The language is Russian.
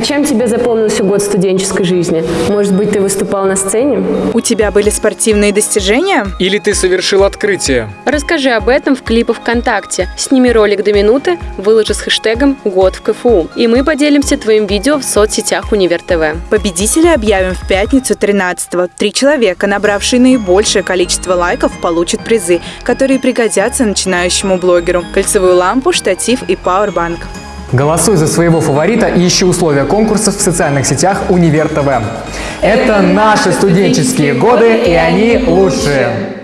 А чем тебе запомнился год студенческой жизни? Может быть, ты выступал на сцене? У тебя были спортивные достижения? Или ты совершил открытие? Расскажи об этом в клипах ВКонтакте. Сними ролик до минуты, выложи с хэштегом «Год в КФУ». И мы поделимся твоим видео в соцсетях Универ ТВ. Победителя объявим в пятницу 13-го. Три человека, набравшие наибольшее количество лайков, получат призы, которые пригодятся начинающему блогеру. Кольцевую лампу, штатив и пауэрбанк. Голосуй за своего фаворита и ищи условия конкурсов в социальных сетях Универ ТВ. Это наши студенческие годы, и они лучшие.